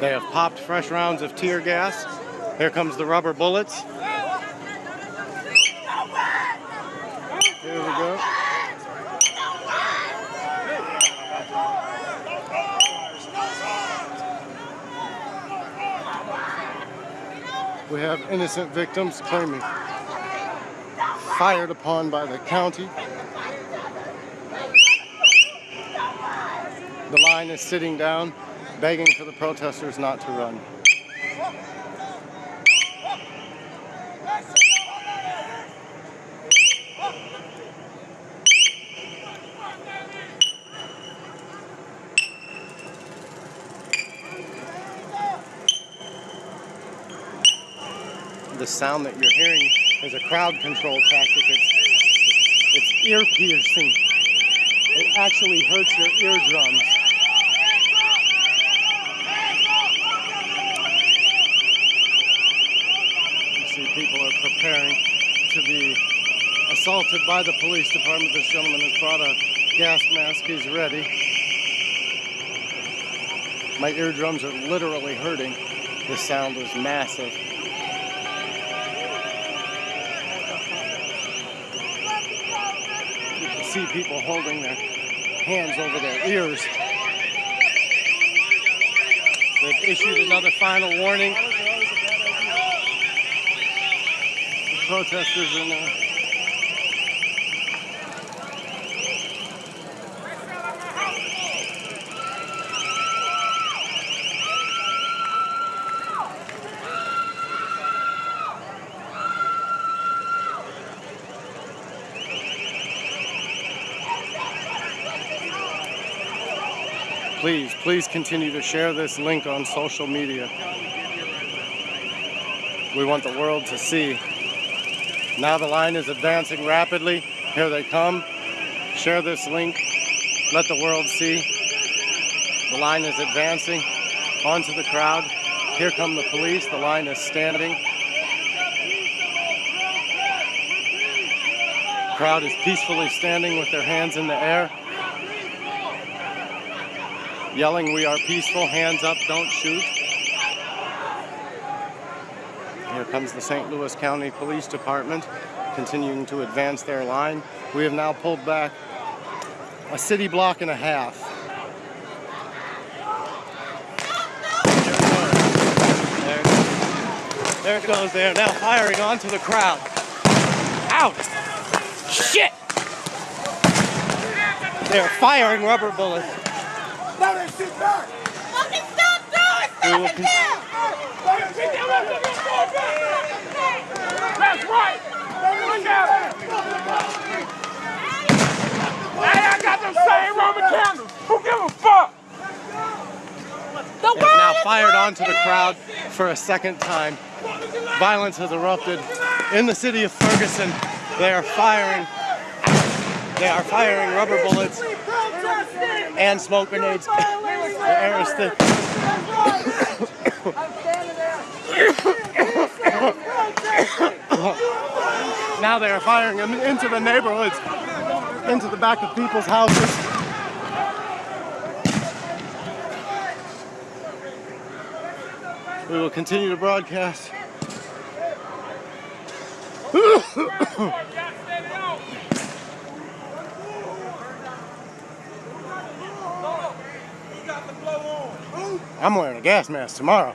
They have popped fresh rounds of tear gas. Here comes the rubber bullets. Here we go. We have innocent victims claiming fired upon by the county. The line is sitting down, begging for the protesters not to run. The sound that you're hearing is a crowd control tactic. It's, it's ear piercing. It actually hurts your eardrums. People are preparing to be assaulted by the police department. This gentleman has brought a gas mask. He's ready. My eardrums are literally hurting. The sound was massive. You can see people holding their hands over their ears. They've issued another final warning. The protesters are now. Please, please continue to share this link on social media. We want the world to see. Now the line is advancing rapidly. Here they come. Share this link. Let the world see. The line is advancing onto the crowd. Here come the police. The line is standing. Crowd is peacefully standing with their hands in the air yelling, We are peaceful, hands up, don't shoot. Here comes the St. Louis County Police Department continuing to advance their line. We have now pulled back a city block and a half. There, there it goes. They are now firing onto the crowd. Out! Shit! They are firing rubber bullets. Throw that shit back! We will con- That's right! Look it! Hey, I got them same Roman candles! Who give a fuck? The have now fired onto the crowd for a second time. Violence has erupted in the city of Ferguson. They are firing. They are firing rubber bullets and smoke grenades. The air is thick. Now they are firing them into the neighborhoods, into the back of people's houses. We will continue to broadcast. I'm wearing a gas mask tomorrow.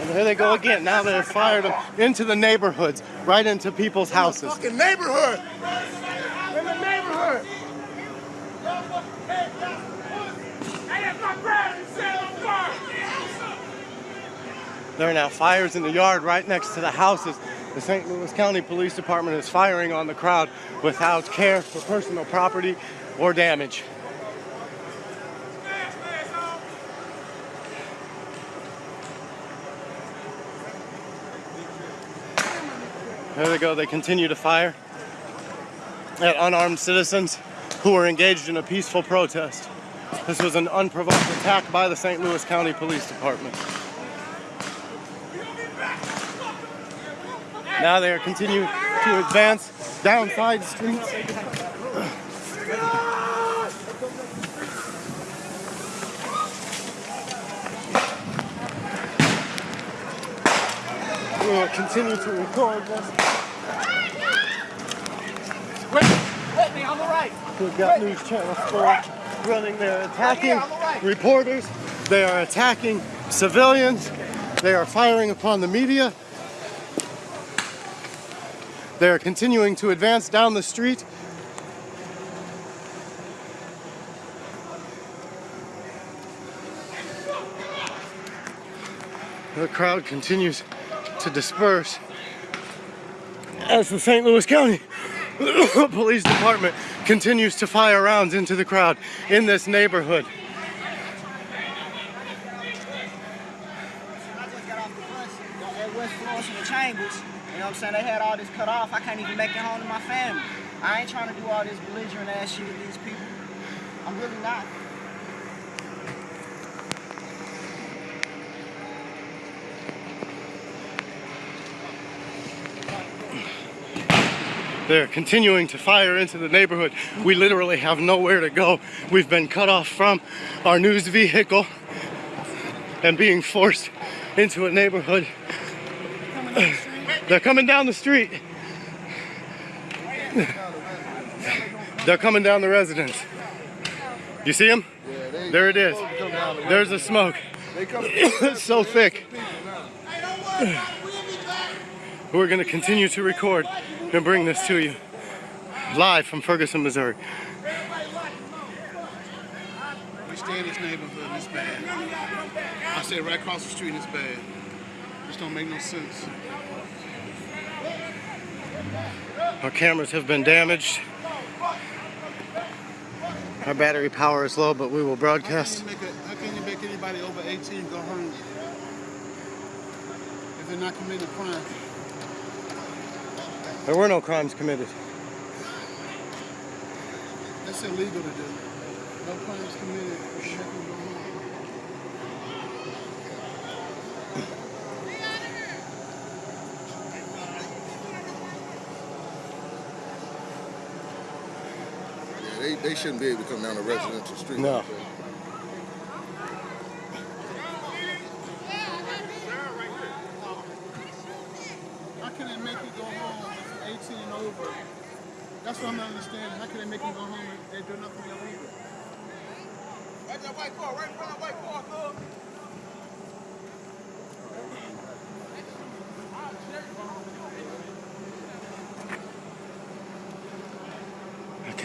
And there they go again. Now they're fired them into the neighborhoods, right into people's houses. Fucking neighborhood. In the neighborhood. Hey, that's my brand. You set on fire. There are now fires in the yard right next to the houses. The St. Louis County Police Department is firing on the crowd without care for personal property or damage. There they go. They continue to fire at unarmed citizens who were engaged in a peaceful protest. This was an unprovoked attack by the St. Louis County Police Department. Now they are continuing to advance down side streets. We will continue to record this. Wait, wait me on the right. We've got News Channel 4 running. They're attacking reporters. They are attacking civilians. They are firing upon the media. They are continuing to advance down the street. The crowd continues to disperse as the St. Louis County Police Department continues to fire rounds into the crowd in this neighborhood. I just got off the bus at West Florissant and Chambers. You know what I'm saying? They had all this cut off. I can't even make it home to my family. I ain't trying to do all this belligerent ass shit with these people. I'm really not. They're continuing to fire into the neighborhood. We literally have nowhere to go. We've been cut off from our news vehicle and being forced into a neighborhood. They're coming down the street. They're coming down the residence. You see them? There it is. There's the smoke. it's so thick. We're going to continue to record and bring this to you live from Ferguson, Missouri. We stay in this neighborhood and it's bad. I said right across the street and it's bad. This don't make no sense. Our cameras have been damaged. Our battery power is low, but we will How can, broadcast. you make a, how can you make anybody over 18 go home if they're not committing a crime? There were no crimes committed. That's illegal to do. No crimes committed. You make them go home. Yeah, they, they shouldn't be able to come down a residential street. No. like that. How can they make you go home if you're 18 and over? That's what I'm not understanding. How can they make them go home if they do nothing illegal? Right that white car, right in front of that white car.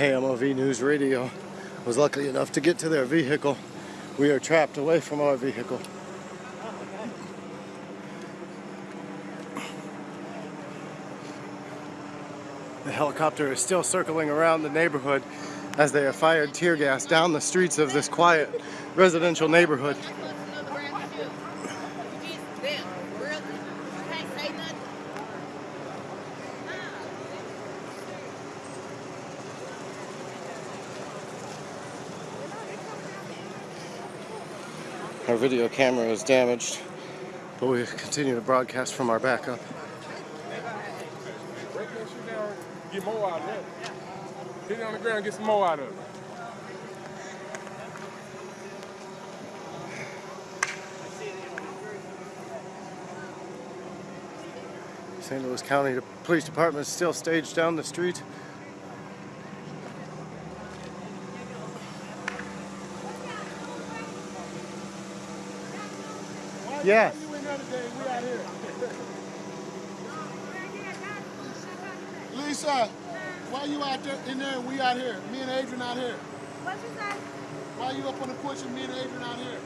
KMOV News Radio was lucky enough to get to their vehicle. We are trapped away from our vehicle. The helicopter is still circling around the neighborhood as they have fired tear gas down the streets of this quiet residential neighborhood. Our video camera is damaged, but we continue to broadcast from our backup. Break that shit down, get more out of that. Hit it on the ground, get some more out of it. St. Louis County Police Department is still staged down the street. Yes. You in there today, we out here. Lisa, why you out there in there and we out here? Me and Adrian out here. What you say? Why you up on the porch and me and Adrian out here?